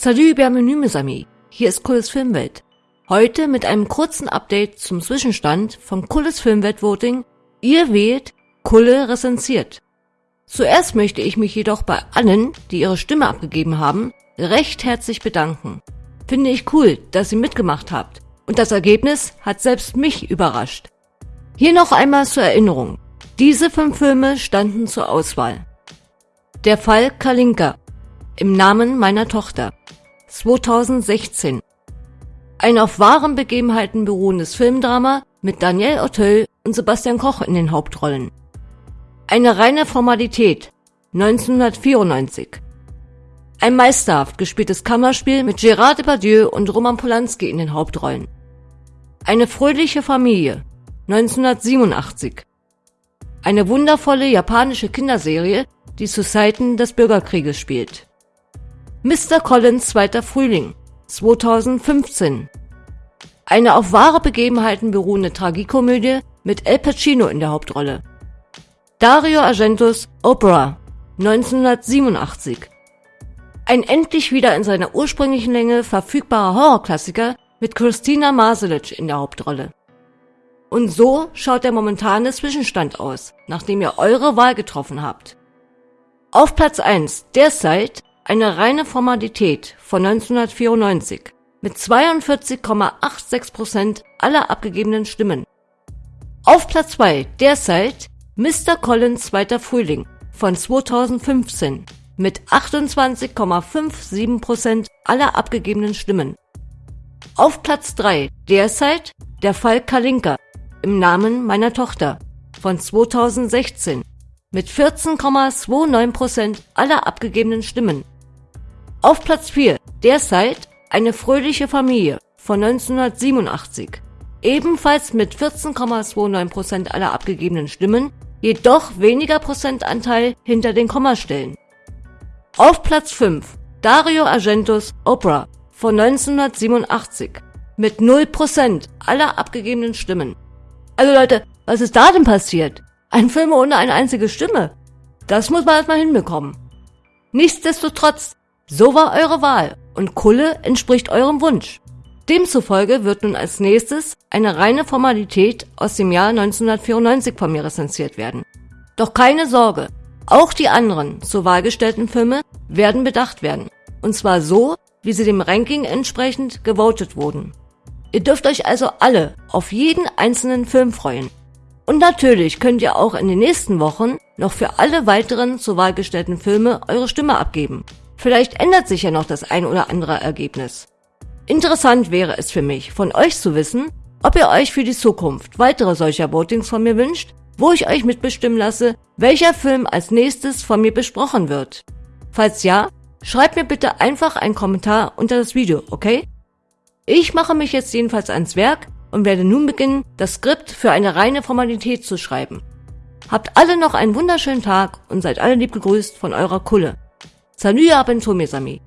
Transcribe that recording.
Salut, bienvenue mes amis. Hier ist Kulles Filmwelt. Heute mit einem kurzen Update zum Zwischenstand vom Kulles Filmwelt Voting. Ihr wählt, Kulle rezensiert. Zuerst möchte ich mich jedoch bei allen, die ihre Stimme abgegeben haben, recht herzlich bedanken. Finde ich cool, dass ihr mitgemacht habt. Und das Ergebnis hat selbst mich überrascht. Hier noch einmal zur Erinnerung. Diese fünf Filme standen zur Auswahl. Der Fall Kalinka. Im Namen meiner Tochter. 2016. Ein auf wahren Begebenheiten beruhendes Filmdrama mit Daniel Auteuil und Sebastian Koch in den Hauptrollen. Eine reine Formalität. 1994. Ein meisterhaft gespieltes Kammerspiel mit Gérard Depardieu und Roman Polanski in den Hauptrollen. Eine fröhliche Familie. 1987. Eine wundervolle japanische Kinderserie, die zu Zeiten des Bürgerkrieges spielt. Mr. Collins zweiter Frühling 2015. Eine auf wahre Begebenheiten beruhende Tragikomödie mit El Pacino in der Hauptrolle. Dario Argentos Opera 1987. Ein endlich wieder in seiner ursprünglichen Länge verfügbarer Horrorklassiker mit Christina Maselic in der Hauptrolle. Und so schaut der momentane Zwischenstand aus, nachdem ihr eure Wahl getroffen habt. Auf Platz 1 derzeit eine reine Formalität von 1994 mit 42,86% aller abgegebenen Stimmen. Auf Platz 2 derzeit Mr. Collins zweiter Frühling von 2015 mit 28,57% aller abgegebenen Stimmen. Auf Platz 3 derzeit der Fall Kalinka im Namen meiner Tochter von 2016 mit 14,29% aller abgegebenen Stimmen. Auf Platz 4 derzeit eine fröhliche Familie von 1987, ebenfalls mit 14,29% aller abgegebenen Stimmen, jedoch weniger Prozentanteil hinter den Kommastellen. Auf Platz 5 Dario Argentos Opera von 1987 mit 0% aller abgegebenen Stimmen. Also Leute, was ist da denn passiert? Ein Film ohne eine einzige Stimme. Das muss man erstmal hinbekommen. Nichtsdestotrotz so war eure Wahl und Kulle entspricht eurem Wunsch. Demzufolge wird nun als nächstes eine reine Formalität aus dem Jahr 1994 von mir rezensiert werden. Doch keine Sorge, auch die anderen zur Wahl gestellten Filme werden bedacht werden. Und zwar so, wie sie dem Ranking entsprechend gewotet wurden. Ihr dürft euch also alle auf jeden einzelnen Film freuen. Und natürlich könnt ihr auch in den nächsten Wochen noch für alle weiteren zur Wahl gestellten Filme eure Stimme abgeben. Vielleicht ändert sich ja noch das ein oder andere Ergebnis. Interessant wäre es für mich, von euch zu wissen, ob ihr euch für die Zukunft weitere solcher Votings von mir wünscht, wo ich euch mitbestimmen lasse, welcher Film als nächstes von mir besprochen wird. Falls ja, schreibt mir bitte einfach einen Kommentar unter das Video, okay? Ich mache mich jetzt jedenfalls ans Werk und werde nun beginnen, das Skript für eine reine Formalität zu schreiben. Habt alle noch einen wunderschönen Tag und seid alle lieb gegrüßt von eurer Kulle. Salut à bientôt mes amis.